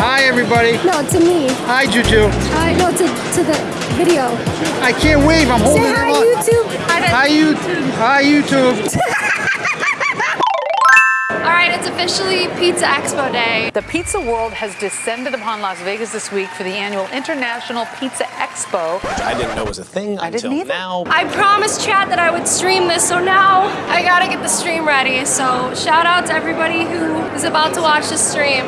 say hi. Hi, everybody. No, to me. Hi, Juju. Hi, no, to, to the video. I can't wave. I'm holding Say hi, him up. YouTube. Hi, YouTube. Hi, YouTube. All right, it's officially Pizza Expo Day. The pizza world has descended upon Las Vegas this week for the annual International Pizza Expo. Which I didn't know was a thing I until didn't either. now. I promised Chad that I would stream this, so now I gotta get the stream ready. So shout out to everybody who is about to watch the stream.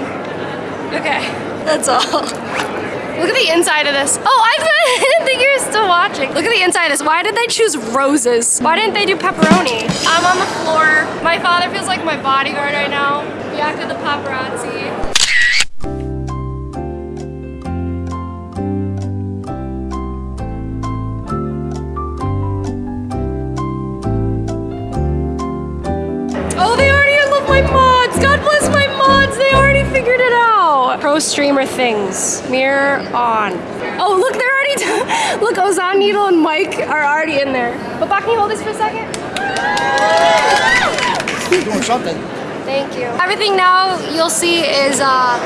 Okay, that's all. Look at the inside of this. Oh, I didn't think you were still watching. Look at the inside of this. Why did they choose roses? Why didn't they do pepperoni? I'm on the floor. My father feels like my bodyguard right now. He acted the paparazzi. Pro streamer things. Mirror on. Oh, look, they're already. done. look, Ozan Needle and Mike are already in there. But Bob, can you hold this for a second? Doing something. Thank you. Everything now you'll see is uh,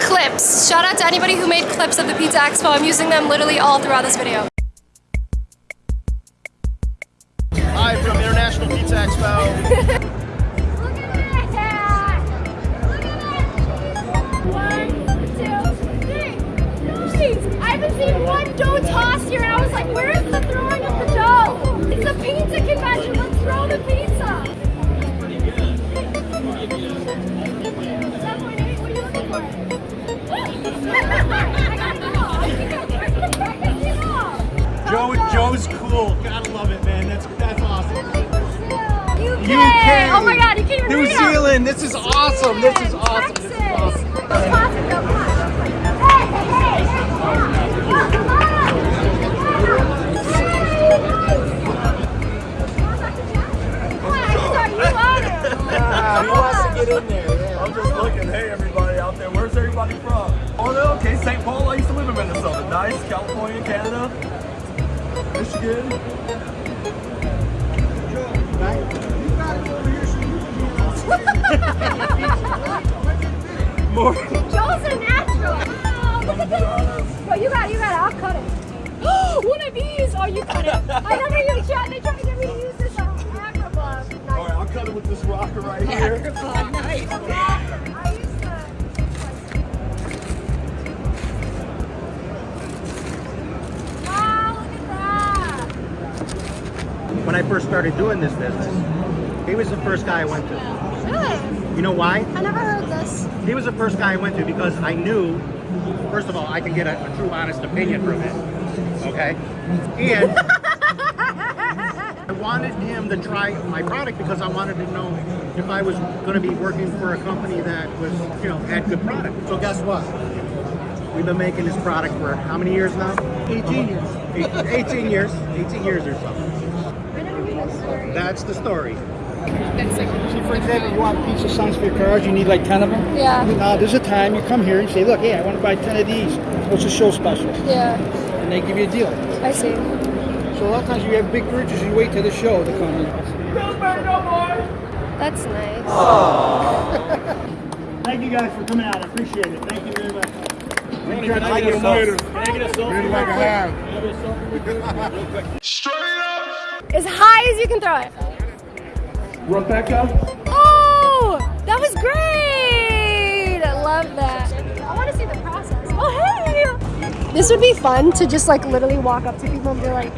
clips. Shout out to anybody who made clips of the Pizza Expo. I'm using them literally all throughout this video. Hi from International Pizza Expo. Seen one dough toss here, and I was like, where is the throwing of the dough? It's a pizza convention. Let's throw the pizza. 7.8, what are you looking for? I got the. Joe, Joe's cool. Gotta love it, man. That's that's awesome. UK. Oh my God, you can't even New. Zealand. This is awesome. This is awesome. Michigan. More. Joe's a natural. Oh, look at this. Bro, you got it, you got it. I'll cut it. One of these. Oh, you cut it. I never even tried. They tried to get me to use this um, Acrobot. All Nice. right, I'll cut it with this rocker right here. I I first started doing this business, he was the first guy I went to. Really? You know why? I never heard this. He was the first guy I went to because I knew, first of all, I can get a, a true, honest opinion from him. Okay? And I wanted him to try my product because I wanted to know if I was going to be working for a company that was, you know, had good product. So guess what? We've been making this product for how many years now? 18 years. 18 years. 18 years or so. I never knew this story. That's the story. See, for example, you want pizza signs for your cars, you need like 10 of them? Yeah. Uh, there's a time you come here and say, look, hey, I want to buy 10 of these. What's the show special? Yeah, And they give you a deal. I see. So a lot of times you have big purchases, you wait till the show to come in. That's nice. Thank you guys for coming out. I appreciate it. Thank you very much. Can I get a selfie? Can I get a selfie? As high as you can throw it. Rebecca? Oh, that was great. I love that. I want to see the process. Oh, hey. This would be fun to just like literally walk up to people and be like,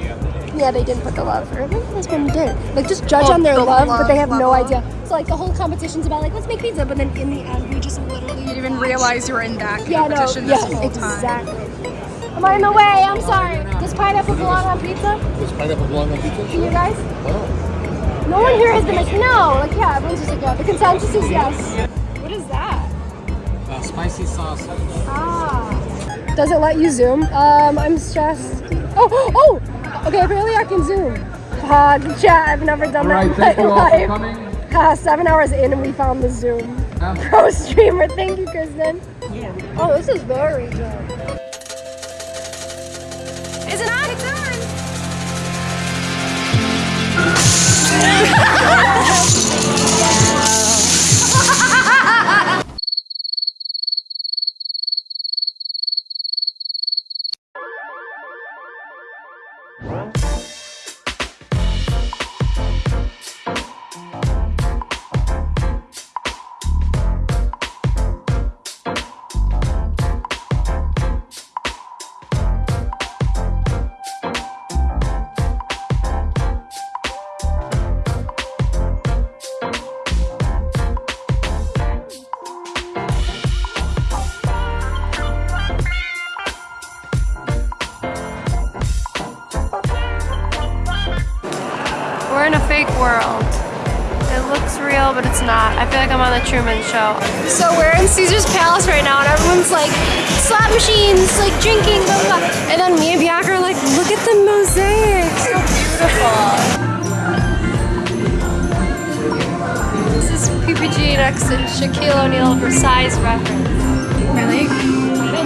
yeah, they didn't put the love. Or maybe this one did. Like just judge oh, on their love, but they have no idea. So like the whole competition's about like let's make pizza, but then in the end we just literally You didn't even realize you were in that yeah, no, competition yes, this whole time. exactly. Am I in the way? I'm sorry. Does pineapple belong on pizza? Does pineapple belong on pizza? To you guys? No one here has been like, no. Like, yeah, everyone's just like, yeah. The consensus is yes. What is that? Uh, spicy sauce. Ah. Does it let you zoom? Um, I'm stressed. Oh, oh! Okay, apparently I can zoom. Ah, chat, I've never done that in thank my you all for life. coming. Ah, seven hours in and we found the zoom. Pro streamer, thank you, Kristen. Yeah. Oh, this is very good. Huh? We're in a fake world. It looks real, but it's not. I feel like I'm on the Truman Show. So we're in Caesar's Palace right now, and everyone's like, slot machines, like drinking, blah, blah, blah. And then me and Bianca are like, look at the mosaic. So beautiful. This is PPG next to Shaquille O'Neal for size reference. Really?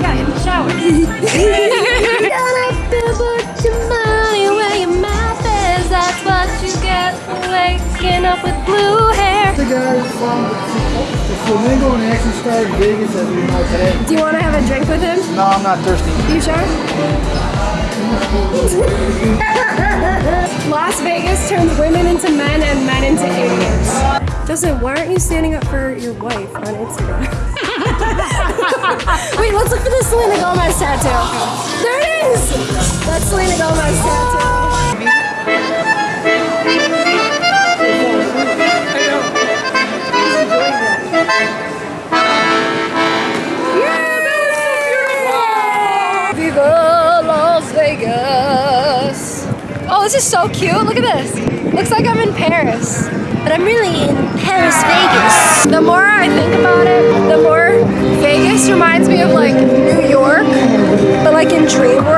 Yeah, in the shower. waking up with blue hair. The guy from um, the Flamingo and Action Star in Vegas as we know today. Do you want to have a drink with him? No, I'm not thirsty. You sure? Las Vegas turns women into men and men into idiots. Justin, why aren't you standing up for your wife on Instagram? Wait, let's look for the Selena Gomez tattoo. There it is! That's Selena Gomez tattoo. Is so cute. Look at this. Looks like I'm in Paris. But I'm really in Paris, Vegas. The more I think about it, the more Vegas reminds me of like New York, but like in Dream World.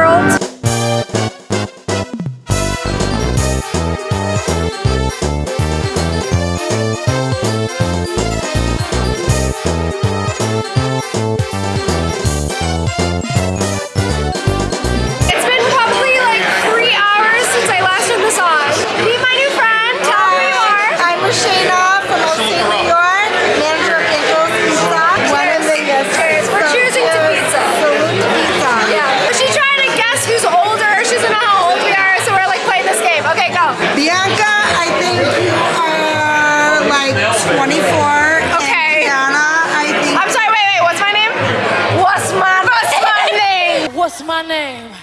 My name?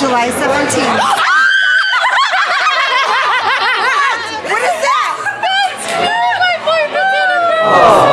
July 17th. What is that? That's oh my boyfriend's Seven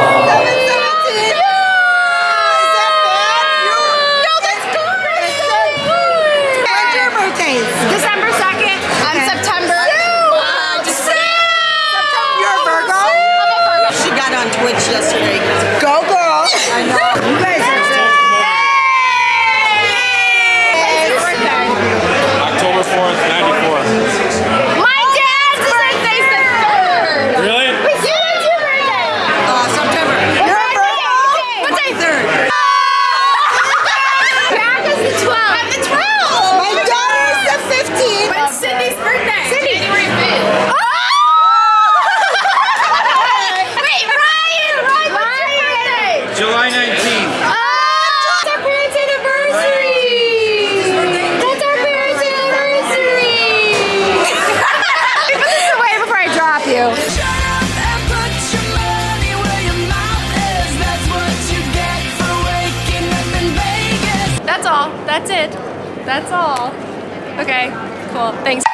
That's it. That's all. Okay, cool. Thanks.